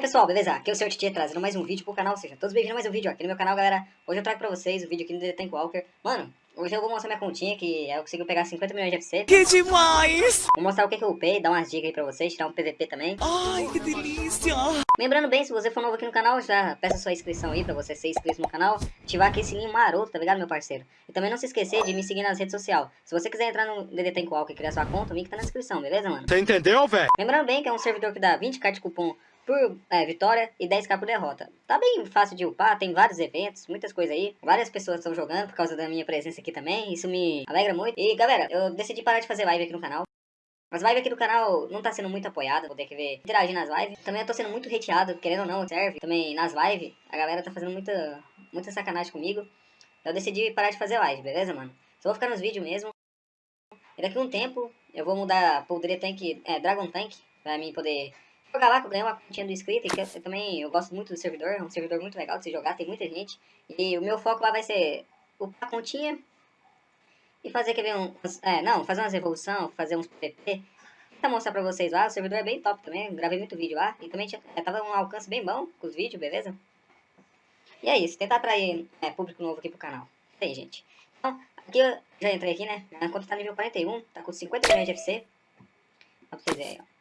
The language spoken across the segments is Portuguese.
pessoal, beleza? Aqui é o Sr. Tietê trazendo mais um vídeo pro canal, seja todos bem-vindos a mais um vídeo aqui no meu canal, galera. Hoje eu trago pra vocês o vídeo aqui no The Tank Walker. Mano, hoje eu vou mostrar minha continha, que eu consegui pegar 50 milhões de FC. Que demais! Vou mostrar o que, que eu upei, dar umas dicas aí pra vocês, tirar um PVP também. Ai, que delícia! Lembrando bem, se você for novo aqui no canal, já peça sua inscrição aí pra você ser inscrito no canal. Ativar aquele sininho maroto, tá ligado, meu parceiro? E também não se esquecer de me seguir nas redes sociais. Se você quiser entrar no DD Tank Walker e criar sua conta, o link tá na descrição, beleza, mano? Você entendeu, velho? Lembrando bem que é um servidor que dá 20k de cupom por é, vitória e 10k por derrota. Tá bem fácil de upar, tem vários eventos, muitas coisas aí. Várias pessoas estão jogando por causa da minha presença aqui também, isso me alegra muito. E galera, eu decidi parar de fazer live aqui no canal. As lives aqui do canal não tá sendo muito apoiada, vou ter que ver interagir nas lives. Também eu tô sendo muito hateado, querendo ou não, serve. Também nas lives, a galera tá fazendo muita, muita sacanagem comigo. Eu decidi parar de fazer live, beleza, mano? Só vou ficar nos vídeos mesmo. E daqui a um tempo eu vou mudar pro Tank, é, Dragon Tank, pra mim poder jogar lá, que eu ganhei uma continha do inscrito, que eu, também eu gosto muito do servidor, é um servidor muito legal de se jogar, tem muita gente. E o meu foco lá vai ser upar a continha e fazer, ver, um, é, não, fazer umas evolução, fazer uns PVP. Tentar mostrar pra vocês lá, o servidor é bem top também, gravei muito vídeo lá, e também tinha, é, tava um alcance bem bom com os vídeos, beleza? E é isso, tentar atrair é, público novo aqui pro canal. Tem, gente. Então, aqui eu já entrei aqui, né, minha conta tá nível 41, tá com 50 milhões de FC. Pra vocês verem, ó.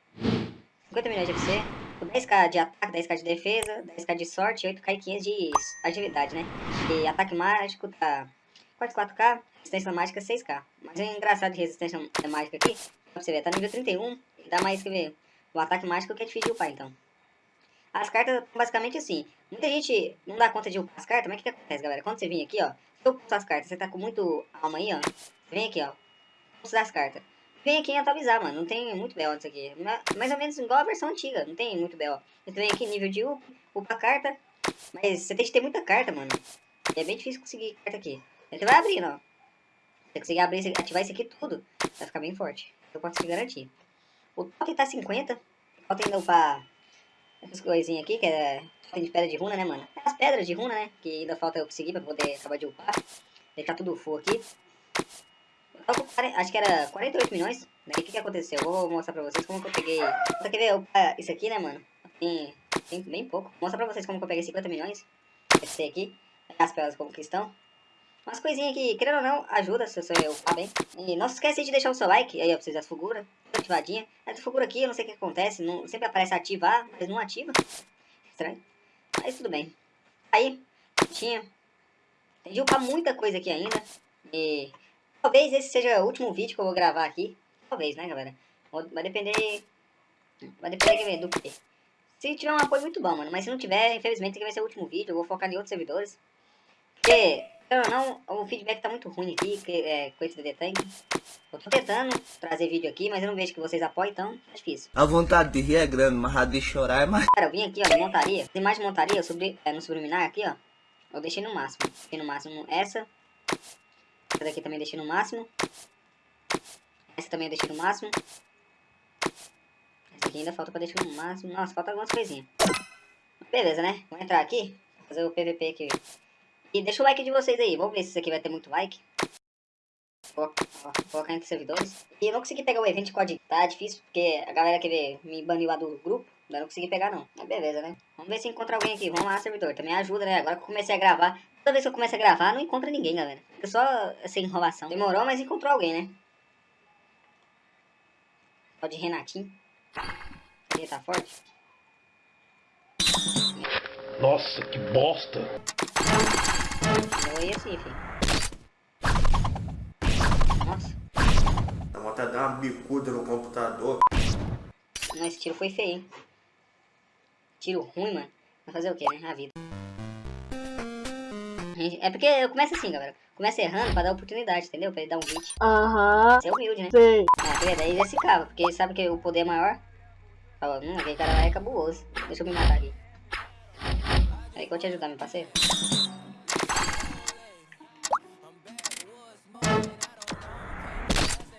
50 milhões de FC, 10k de ataque, 10k de defesa, 10k de sorte e 8k e 500 de agilidade, né? E ataque mágico tá 44k, resistência mágica 6k. Mas o engraçado de resistência mágica aqui, pra você ver, tá nível 31 e dá mais, que ver, o ataque mágico que é difícil de upar, então. As cartas basicamente assim, muita gente não dá conta de upar as cartas, mas o que, que acontece, galera? Quando você vir aqui, ó, se eu upar as cartas, você tá com muito alma aí, ó, vem aqui, ó, usar as cartas vem aqui atualizar, mano. Não tem muito BO nisso aqui. Mais ou menos igual a versão antiga. Não tem muito BO. Você vem aqui nível de up, upa carta. Mas você tem que ter muita carta, mano. E é bem difícil conseguir carta aqui. Você vai abrindo, ó. Você conseguir abrir, ativar isso aqui tudo. Vai ficar bem forte. Eu posso te garantir. O totem tá 50. Falta ainda upar essas coisinhas aqui, que é totem de pedra de runa, né, mano? As pedras de runa, né? Que ainda falta eu conseguir pra poder acabar de upar. Deixar tudo full aqui acho que era 48 milhões. Daí o que, que aconteceu? Eu vou mostrar pra vocês como que eu peguei. Só ver isso aqui, né, mano? Tem, tem bem pouco. Vou mostrar pra vocês como que eu peguei 50 milhões. Esse aqui. As pelas como que estão. Umas coisinhas que, querendo ou não, ajuda se você upar bem. E não se esquece de deixar o seu like. Aí, ó, pra vocês as figuras. Ativadinha. Essa figura aqui, eu não sei o que acontece. Não, sempre aparece ativar, mas não ativa. Estranho. Mas tudo bem. Aí, tinha. Tem de upar muita coisa aqui ainda. E Talvez esse seja o último vídeo que eu vou gravar aqui. Talvez, né, galera? Vai depender... Vai depender do que. Se tiver um apoio muito bom, mano. Mas se não tiver, infelizmente, vai ser o último vídeo. Eu vou focar em outros servidores. Porque, não, não, o feedback tá muito ruim aqui que, é, com esse DD Tank. Eu tô tentando trazer vídeo aqui, mas eu não vejo que vocês apoiam, então é difícil. A vontade de rir é grande, mas a de chorar é mais... Cara, eu vim aqui, ó, montaria. Tem mais de montaria, sobre, é, no subliminar aqui, ó. Eu deixei no máximo. Deixei no máximo essa. Essa daqui também deixei no máximo. Essa também eu deixei no máximo. Essa aqui ainda falta pra deixar no máximo. Nossa, falta algumas coisinhas. Beleza, né? Vou entrar aqui. Fazer o PVP aqui. E deixa o like de vocês aí. Vamos ver se isso aqui vai ter muito like. Vou, colocar entre servidores. E eu não consegui pegar o evento de código. Tá difícil, porque a galera que me baniu lá do grupo. Ainda não consegui pegar não. Mas beleza, né? Vamos ver se encontra alguém aqui. Vamos lá, servidor. Também ajuda, né? Agora que eu comecei a gravar. Toda vez que eu começo a gravar, não encontra ninguém, galera. Fica só essa enrolação. Demorou, mas encontrou alguém, né? Pode Renatinho. Ele tá forte. Nossa, que bosta! Eu ia assim, filho. Nossa. Vontade de dar uma bicuda no computador. Não, esse tiro foi feio, hein? Tiro ruim, mano. Vai fazer o que, né? A vida. É porque eu começo assim, galera. Começa errando pra dar oportunidade, entendeu? Pra ele dar um hit. Aham. Ser humilde, né? Sei. Ah, daí ele se cava, porque ele sabe que o poder é maior. Fala, hum, aquele cara lá é cabuloso. Deixa eu me matar aqui. Aí que eu te ajudar, meu parceiro.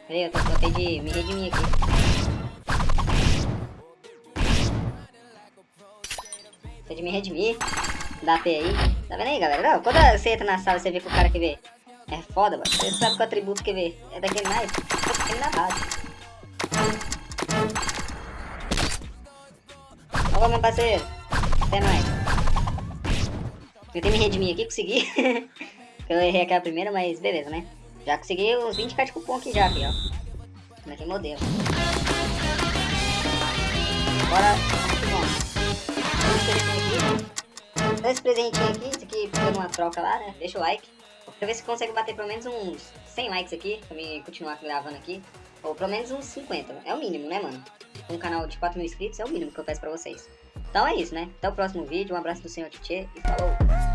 Peraí, eu tô de me redimir aqui. Tô de me redimir. Dá P aí. Tá vendo aí, galera? Não, quando você entra na sala, você vê que o cara que vê é foda, mano. Você sabe que o atributo que vê é daquele mais, ele na base. Olha meu parceiro. Até mais. Tentei me redimir aqui, consegui. eu errei aquela primeira, mas beleza, né? Já consegui uns 20 cards de cupom aqui já, aqui, ó. Como é que modelo. Bora, esse presentinho aqui, isso aqui foi uma troca lá, né? Deixa o like. Pra ver se consegue bater pelo menos uns 100 likes aqui, pra mim continuar gravando aqui. Ou pelo menos uns 50, é o mínimo, né, mano? Um canal de 4 mil inscritos é o mínimo que eu peço pra vocês. Então é isso, né? Até o próximo vídeo, um abraço do senhor Tietê e falou!